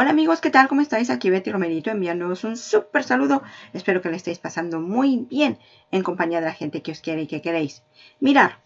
Hola amigos, ¿qué tal? ¿Cómo estáis? Aquí Betty Romerito enviándoos un súper saludo. Espero que le estéis pasando muy bien en compañía de la gente que os quiere y que queréis. Mirar,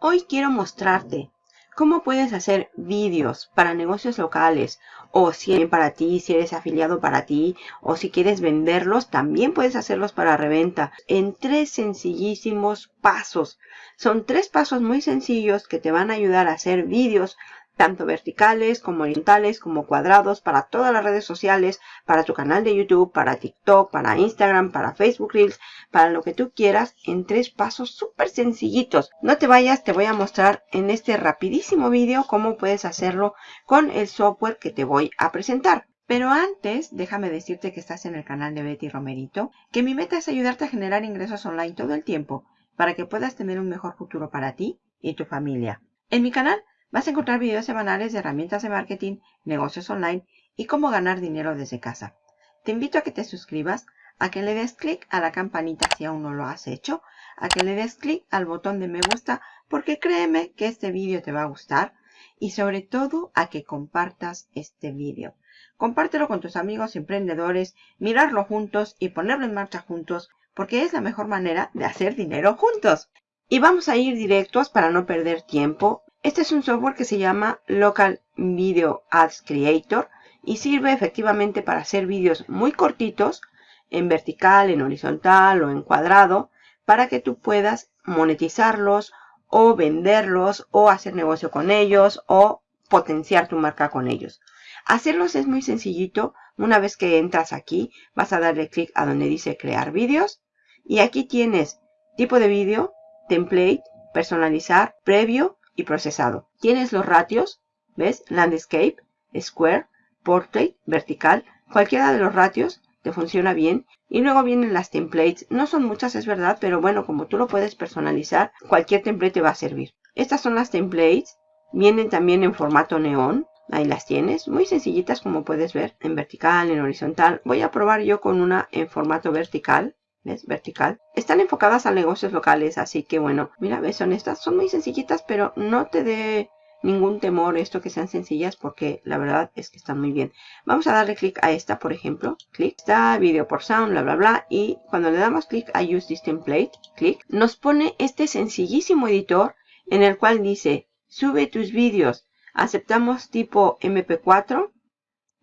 hoy quiero mostrarte cómo puedes hacer vídeos para negocios locales o si para ti, si eres afiliado para ti o si quieres venderlos, también puedes hacerlos para reventa en tres sencillísimos pasos. Son tres pasos muy sencillos que te van a ayudar a hacer vídeos tanto verticales como horizontales como cuadrados para todas las redes sociales, para tu canal de YouTube, para TikTok, para Instagram, para Facebook Reels, para lo que tú quieras en tres pasos súper sencillitos. No te vayas, te voy a mostrar en este rapidísimo vídeo cómo puedes hacerlo con el software que te voy a presentar. Pero antes, déjame decirte que estás en el canal de Betty Romerito, que mi meta es ayudarte a generar ingresos online todo el tiempo para que puedas tener un mejor futuro para ti y tu familia. En mi canal Vas a encontrar videos semanales de herramientas de marketing, negocios online y cómo ganar dinero desde casa. Te invito a que te suscribas, a que le des clic a la campanita si aún no lo has hecho, a que le des clic al botón de me gusta porque créeme que este vídeo te va a gustar y sobre todo a que compartas este vídeo. Compártelo con tus amigos emprendedores, mirarlo juntos y ponerlo en marcha juntos porque es la mejor manera de hacer dinero juntos. Y vamos a ir directos para no perder tiempo este es un software que se llama Local Video Ads Creator y sirve efectivamente para hacer vídeos muy cortitos en vertical, en horizontal o en cuadrado para que tú puedas monetizarlos o venderlos o hacer negocio con ellos o potenciar tu marca con ellos. Hacerlos es muy sencillito. Una vez que entras aquí vas a darle clic a donde dice crear vídeos y aquí tienes tipo de vídeo, template, personalizar, previo y procesado. Tienes los ratios, ¿ves? Landscape, Square, Portrait, Vertical. Cualquiera de los ratios te funciona bien. Y luego vienen las templates. No son muchas, es verdad, pero bueno, como tú lo puedes personalizar, cualquier template te va a servir. Estas son las templates. Vienen también en formato neón. Ahí las tienes, muy sencillitas como puedes ver, en vertical, en horizontal. Voy a probar yo con una en formato vertical. ¿Ves? Vertical. Están enfocadas a negocios locales, así que bueno, mira, ves, son estas, son muy sencillitas, pero no te dé ningún temor esto que sean sencillas porque la verdad es que están muy bien. Vamos a darle clic a esta, por ejemplo, clic, está video por sound, bla, bla, bla, y cuando le damos clic a use this template, clic, nos pone este sencillísimo editor en el cual dice, sube tus vídeos, aceptamos tipo MP4,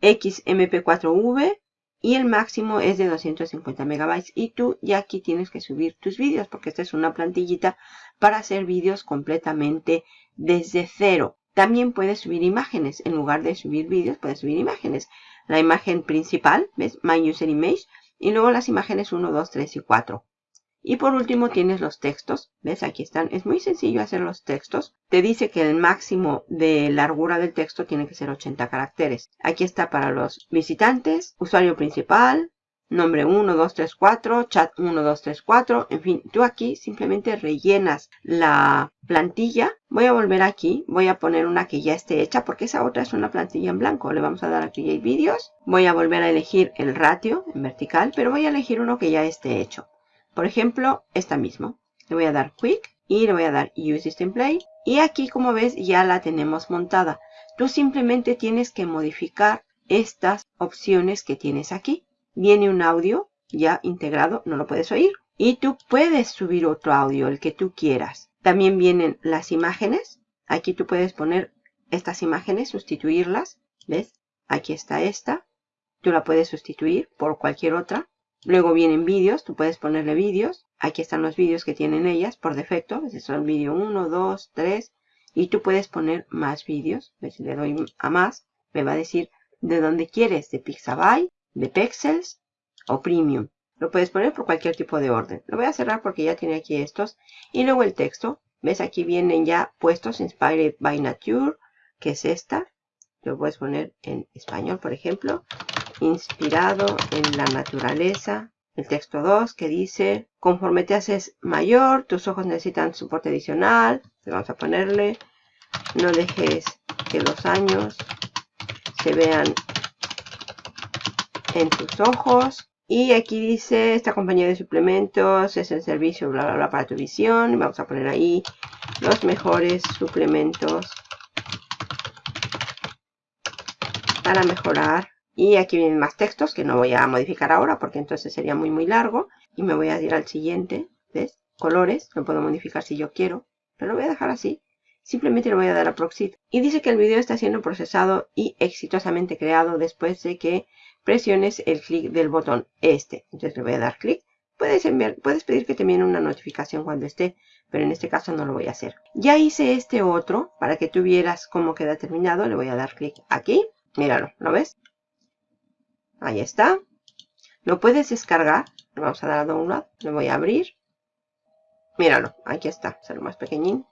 XMP4V, y el máximo es de 250 megabytes y tú ya aquí tienes que subir tus vídeos porque esta es una plantillita para hacer vídeos completamente desde cero. También puedes subir imágenes. En lugar de subir vídeos, puedes subir imágenes. La imagen principal, ¿ves? My User Image. Y luego las imágenes 1, 2, 3 y 4. Y por último tienes los textos. ¿Ves? Aquí están. Es muy sencillo hacer los textos. Te dice que el máximo de largura del texto tiene que ser 80 caracteres. Aquí está para los visitantes, usuario principal, nombre 1, 2, 3, 4, chat 1, 2, 3, 4. En fin, tú aquí simplemente rellenas la plantilla. Voy a volver aquí. Voy a poner una que ya esté hecha porque esa otra es una plantilla en blanco. Le vamos a dar a Create Videos. Voy a volver a elegir el ratio en vertical, pero voy a elegir uno que ya esté hecho. Por ejemplo, esta misma. Le voy a dar Quick y le voy a dar Use this template. Y aquí, como ves, ya la tenemos montada. Tú simplemente tienes que modificar estas opciones que tienes aquí. Viene un audio ya integrado, no lo puedes oír. Y tú puedes subir otro audio, el que tú quieras. También vienen las imágenes. Aquí tú puedes poner estas imágenes, sustituirlas. ¿Ves? Aquí está esta. Tú la puedes sustituir por cualquier otra. Luego vienen vídeos, tú puedes ponerle vídeos. Aquí están los vídeos que tienen ellas por defecto. Son vídeo 1, 2, 3. Y tú puedes poner más vídeos. Si le doy a más, me va a decir de dónde quieres, de Pixabay, de Pexels o Premium. Lo puedes poner por cualquier tipo de orden. Lo voy a cerrar porque ya tiene aquí estos. Y luego el texto. ¿Ves? Aquí vienen ya puestos Inspired by Nature, que es esta. Lo puedes poner en español, por ejemplo inspirado en la naturaleza. El texto 2 que dice, conforme te haces mayor, tus ojos necesitan soporte adicional. Vamos a ponerle, no dejes que los años se vean en tus ojos. Y aquí dice, esta compañía de suplementos es el servicio, bla, bla, bla, para tu visión. Vamos a poner ahí los mejores suplementos para mejorar. Y aquí vienen más textos que no voy a modificar ahora porque entonces sería muy muy largo. Y me voy a ir al siguiente. ¿Ves? Colores. Lo puedo modificar si yo quiero. Pero lo voy a dejar así. Simplemente le voy a dar a Proxit. Y dice que el video está siendo procesado y exitosamente creado después de que presiones el clic del botón este. Entonces le voy a dar clic. Puedes, enviar, puedes pedir que te envíen una notificación cuando esté, pero en este caso no lo voy a hacer. Ya hice este otro para que tú vieras cómo queda terminado. Le voy a dar clic aquí. Míralo, ¿lo ves? Ahí está. Lo puedes descargar. Le vamos a dar a download. Lo voy a abrir. Míralo, aquí está. Será más pequeñín.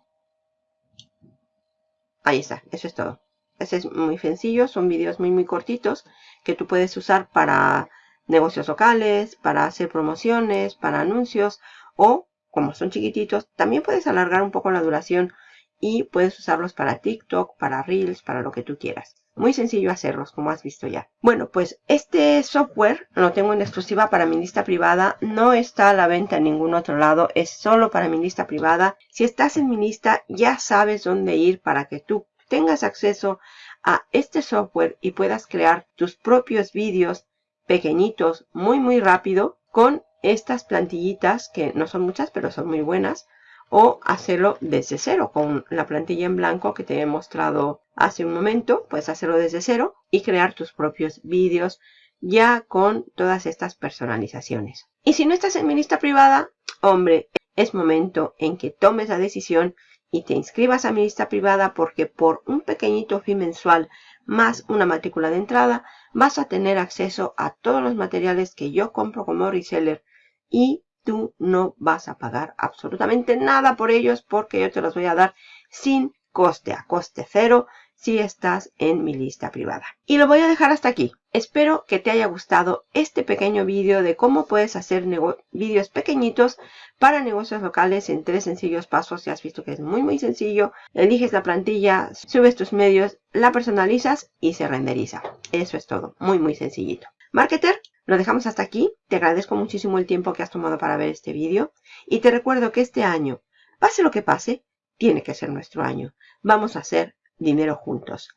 Ahí está, eso es todo. Ese es muy sencillo, son vídeos muy muy cortitos que tú puedes usar para negocios locales, para hacer promociones, para anuncios o como son chiquititos, también puedes alargar un poco la duración y puedes usarlos para TikTok, para Reels, para lo que tú quieras. Muy sencillo hacerlos, como has visto ya. Bueno, pues este software lo tengo en exclusiva para mi lista privada. No está a la venta en ningún otro lado. Es solo para mi lista privada. Si estás en mi lista, ya sabes dónde ir para que tú tengas acceso a este software y puedas crear tus propios vídeos pequeñitos muy muy rápido con estas plantillitas que no son muchas pero son muy buenas o hacerlo desde cero con la plantilla en blanco que te he mostrado hace un momento. Puedes hacerlo desde cero y crear tus propios vídeos ya con todas estas personalizaciones. Y si no estás en mi lista privada, hombre, es momento en que tomes la decisión y te inscribas a mi lista privada porque por un pequeñito fee mensual más una matrícula de entrada vas a tener acceso a todos los materiales que yo compro como reseller y tú no vas a pagar absolutamente nada por ellos porque yo te los voy a dar sin coste, a coste cero, si estás en mi lista privada. Y lo voy a dejar hasta aquí. Espero que te haya gustado este pequeño vídeo de cómo puedes hacer vídeos pequeñitos para negocios locales en tres sencillos pasos. Ya has visto que es muy muy sencillo. Eliges la plantilla, subes tus medios, la personalizas y se renderiza. Eso es todo. Muy muy sencillito. Marketer, lo dejamos hasta aquí. Te agradezco muchísimo el tiempo que has tomado para ver este vídeo. Y te recuerdo que este año, pase lo que pase, tiene que ser nuestro año. Vamos a hacer dinero juntos.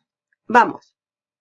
¡Vamos!